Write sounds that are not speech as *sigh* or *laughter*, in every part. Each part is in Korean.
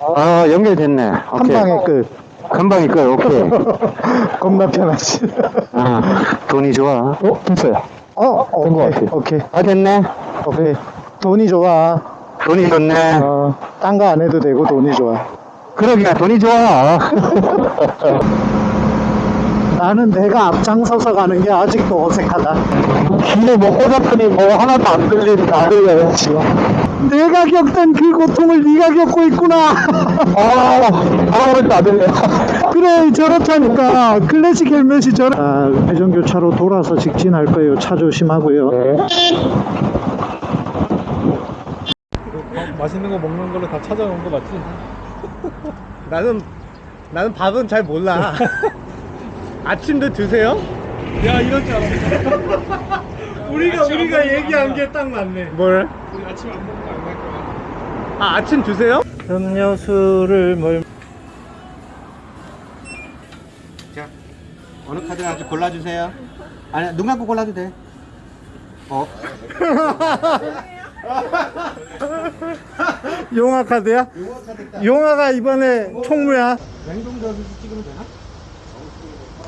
아, 연결됐네. 한 오케이. 방에 끝. 금방 이끌, 오케이. *laughs* 겁나 편하지. 아, 돈이 좋아. 어, 됐어요. 어, 된것 오케이, 같아. 오케이, 아, 됐네. 오케이. 돈이 좋아. 돈이 좋네. 어, 딴 거 안 해도 되고 돈이 좋아. 그러게, 돈이 좋아. *laughs* 나는 내가 앞장서서 가는 게 아직도 어색하다. 근데 뭐, 꽂았더니 뭐, 하나도 안 들리, 안 들려요, 지금. 내가 겪던 그 고통을 네가 겪고 있구나. 아, 안 들려. 그래 저렇다니까 클래식 헬멧이 저렇 아, 회전교차로 돌아서 직진할 거예요 차 조심하고요 맛있는 거 먹는 걸로 다 찾아온 거 맞지? *laughs* 나는 나는 밥은 잘 몰라. *laughs* 아침도 드세요? 야 이럴 줄 알았어. *laughs* 우리가 우리가 얘기한 게 딱 맞네. 뭘? 우리 아침 안 먹는 거안갈 거야. 아 아침 드세요? 음료수를 뭘 자, 어느 카드 아주 골라주세요. 아니, 눈 감고 골라도 돼. 어? *laughs* 용화 카드야? 용화가 이번에 총무야 냉동저수 찍으면 되나?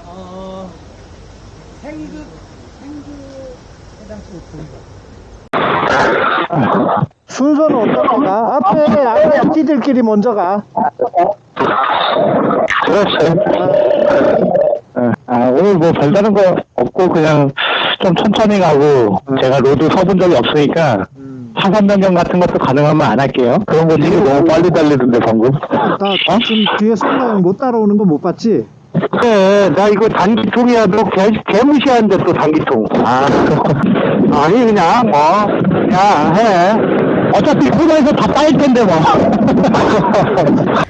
어, 생급, 생급 순서는 어떻게 가? 앞에 RFT들끼리 먼저 가 그렇죠. 아, 오늘 뭐 별다른 거 없고 그냥 좀 천천히 가고 제가 road 서본 적이 없으니까 차선 변경 같은 것도 가능하면 안 할게요. 그런 거 되게 너무 빨리 달리던데 방금. 나 지금 뒤에 성가형 못 따라오는 거 못 봤지? 그래, 나 이거 단기통이야. 너 개, 개무시하는데 또 단기통. 아, *laughs* 아니, 그냥 뭐, 그냥 해. 어차피 코너에서 다 빠일 텐데 뭐. *laughs* *laughs*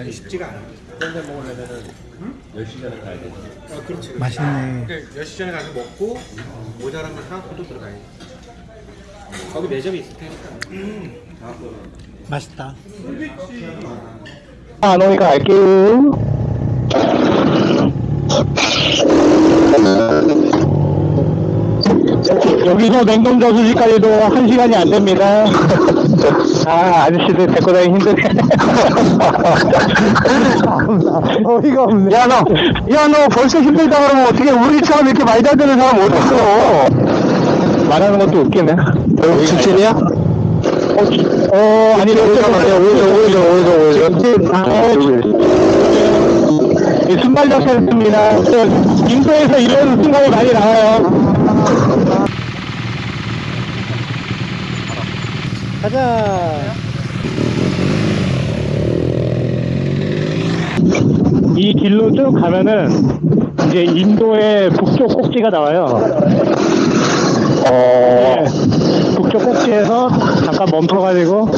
아니, 쉽지가 않아. 땡땡 먹으려면은, 응? 10시 전에 가야 돼. 어, 그렇지. 맛있네 그러니까 10시 전에 가서 먹고, 모자라면 사갖고 또 들어가야지. 거기 매점이 있을 테니까. 맛있다 안 오니까 갈게요. 여기서 냉동 저수지까지도 한 시간이 안 됩니다. *laughs* 아, 아저씨들 데리고 다니기 힘드네. 어이가 없네 야, 너, 야, 너 벌써 힘들다 그러면 어떻게 우리처럼 이렇게 많이 달리는 사람 어딨어? 말하는 것도 웃기네. 여기 직진이야? 어, 어 아니, 오히려, 오히려, 오히려, 오히려. 이 순발 자체입니다. 인도에서 이런 순간이 많이 나와요. 가자 이 길로 쭉 가면은 이제 인도의 북쪽 꼭지가 나와요. 어, 북쪽 꼭지에서 잠깐 멈춰가지고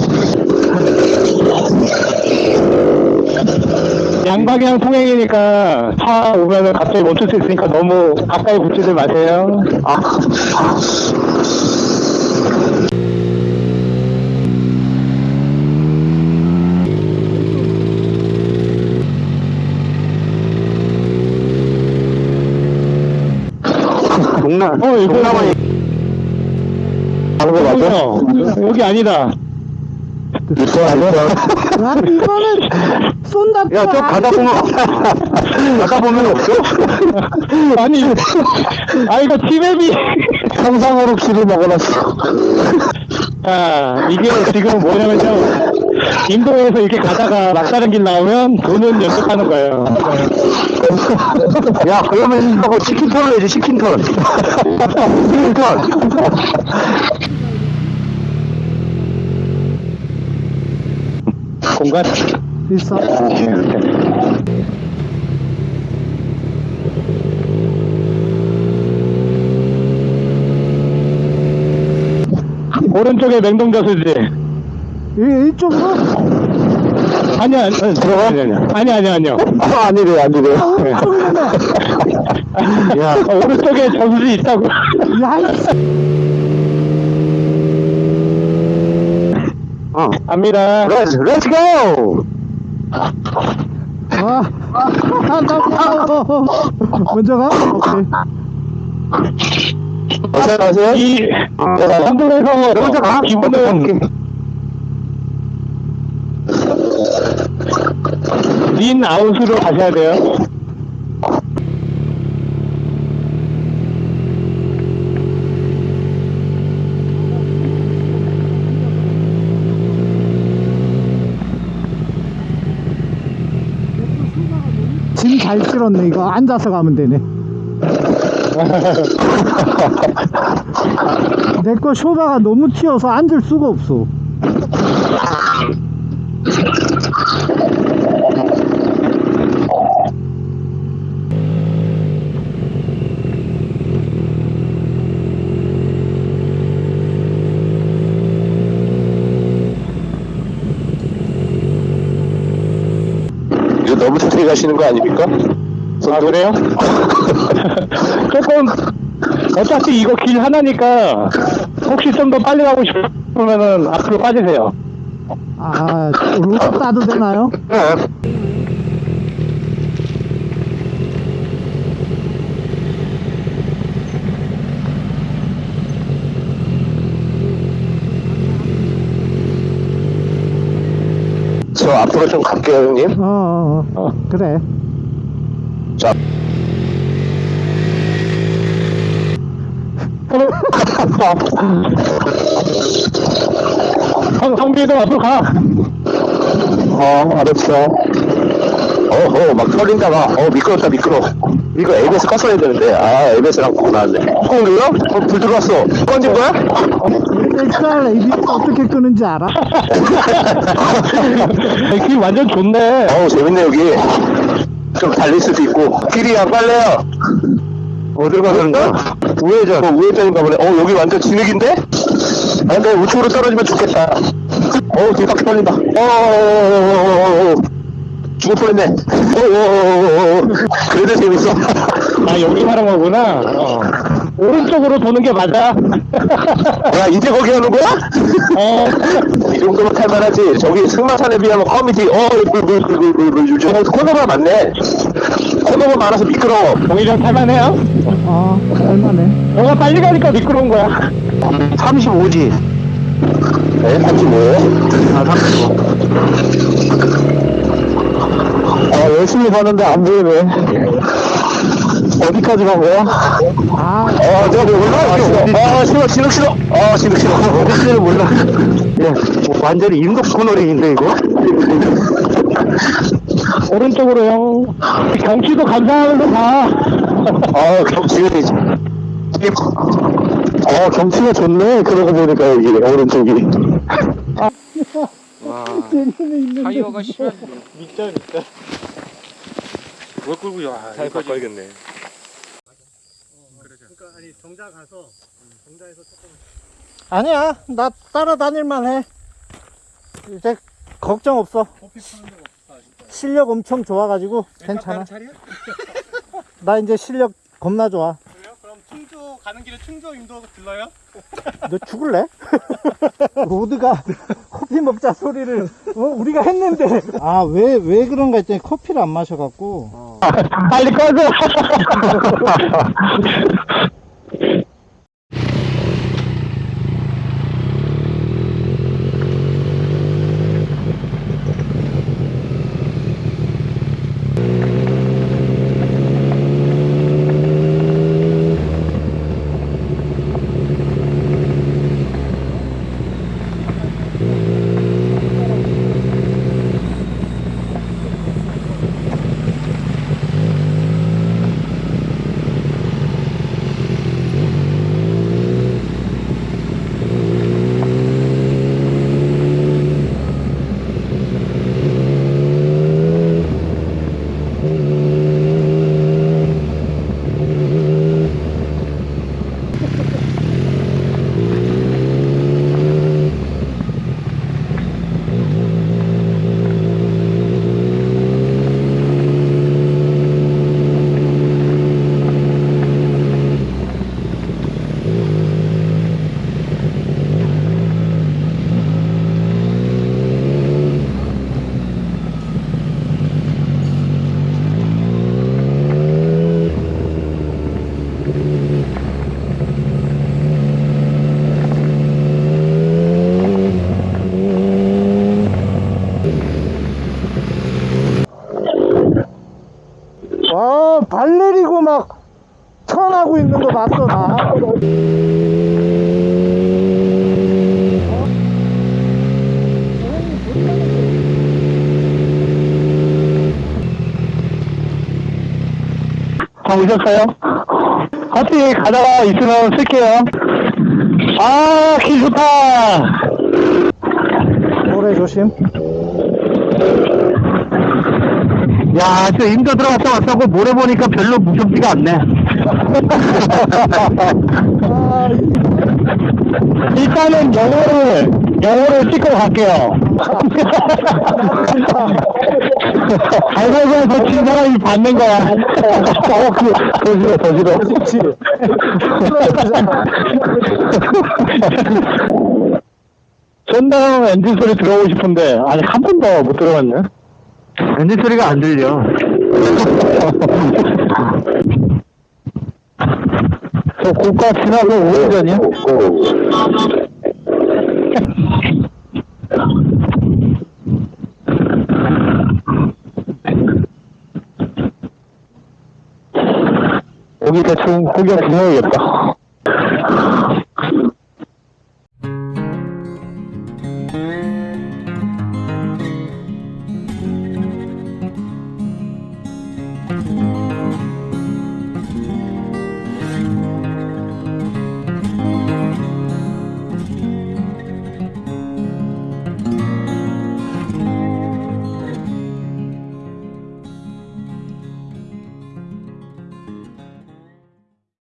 양방향 통행이니까 차 오면은 갑자기 멈출 수 있으니까 너무 가까이 붙지들 마세요. 아. 동남, 어, 이거 동남아니. 하는 거 맞아? 여기 아니다. 이거 아니야? 아 이거는 쏜다 야, 저 가다 보면, 가다 보면 없어? 아니, 아, 이거 티맵이 상상으로 키를 먹어놨어. 자, 이게 지금 뭐냐면요. 인도에서 이렇게 가다가 막다른 길 나오면 돈은 연습하는 거예요. *laughs* 야, 그러면 이거 치킨턴을 해야지, 치킨턴. 치킨턴. 공간 있어. 어, 네, 오른쪽에 냉동자수지. 이, 이쪽으로? 아니야, 아니, 들어가? 아니, 아니, 아니, 아니, 아니요. 아, 아니래, 아니래. 오른쪽이네. 야, 오른쪽에 저수지 있다고. 야. 어. 갑니다. let's, let's go! 아, 아, 나 무서워. 먼저 가? 오케이. 어서 가세요. 이, 한국에서 먼저 가. 기분은. lean out으로 가셔야 돼요. 짐 잘 실었네, 이거. 앉아서 가면 되네. *laughs* 내 거 쇼바가 너무 튀어서 앉을 수가 없어. 너무 천천히 가시는 거 아닙니까? 아, 그래요? *laughs* 조금, 어차피 이거 길 하나니까, 혹시 좀 더 빨리 가고 싶으면은 앞으로 빠지세요. 아, 루트 따도 되나요? 저 앞으로 좀 갈게요, 형님. 어, 어, 어. 그래. 자. 성, 성비도 앞으로 가. 어, 알았어. 어허, 막 털린다, 막. 어, 미끄럽다, 미끄러. 이거 ABS 껐어야 되는데. 아, ABS랑 고 나왔네. 어, 그래요? 어, 불 들어왔어. 꺼진 거야? 엑스알 ABS 어떻게 끄는지 알아? 길 완전 좋네. 어우, 재밌네, 여기. 좀 달릴 수도 있고. 길이 안 빨래요. 어딜 가는 거야? 우회전. 어, 우회전인가 보네. 어, 여기 완전 진흙인데? 아, 근데 우측으로 떨어지면 죽겠다. 어, 뒤바퀴 떨린다. 어, 어, 어, 어, 어, 어. 죽을 뻔했네. 어, 어, 어, 어. 그래도 재밌어. 아, 여기 하는 거구나. 어. 오른쪽으로 도는 게 맞아. 야, 이제 거기 하는 거야? 어. 이 정도면 탈만하지. 저기 승마산에 비하면 커미티, 어, 요즘 코너가 많네. 코너가 많아서 미끄러워. 오히려 탈만해요? 어, 얼마네. 너가 빨리 가니까 미끄러운 거야. 35지. 네, 35예요? 아, 35. 아, 열심히 봤는데 안 보이네. 어디까지 간 거야? 아, 아, 저기 올라왔어. 아, 싫어, 싫어, 싫어. 아, 싫어, 싫어. 어디까지 몰라. 예, 뭐 완전히 인도 코너링인데, 이거? 오른쪽으로요. 경치도 감상하면서 가. 아, 경치가 되지. 어, 경치가 좋네. 그러고 보니까 여기, 오른쪽이. 재미는 있는데. 타이어가 심한 밑절, 밑절. 뭘 끌고 야잘 이거 바꿔야겠네. 그러니까, 아니, 정자 가서, 정자에서 조금. 아니야, 나 따라다닐만 해. 이제 걱정 없어. 실력 엄청 좋아가지고 괜찮아. 나 이제 실력 겁나 좋아. 그래요? 그럼 충주, 가는 길에 충주 인도 들러요? 너 죽을래? *laughs* 로드가 커피 먹자 소리를 어? 우리가 했는데 아 왜 왜 그런가 했더니 커피를 안 마셔갖고 빨리 꺼져. *laughs* 다 오셨어요? 하여튼 가다가 있으면 쓸게요. 아, 길 좋다. 모래 조심 야, 저 임도 들어갔다 왔다고 모래 보니까 별로 무섭지가 않네. *laughs* 아, 일단은 영어를, 영어를 찍고 갈게요. *laughs* 알고서 친 사람이 받는 거야. 어, 그, 더 싫어, 더 싫어. 그렇지 전당 엔진 소리 들어오고 싶은데, 아니, 한 번도 못 들어봤네. 엔진 소리가 안 들려. *laughs* 저 고가 지나고 오래전이야? 거기 대충 구경 다녀야겠다.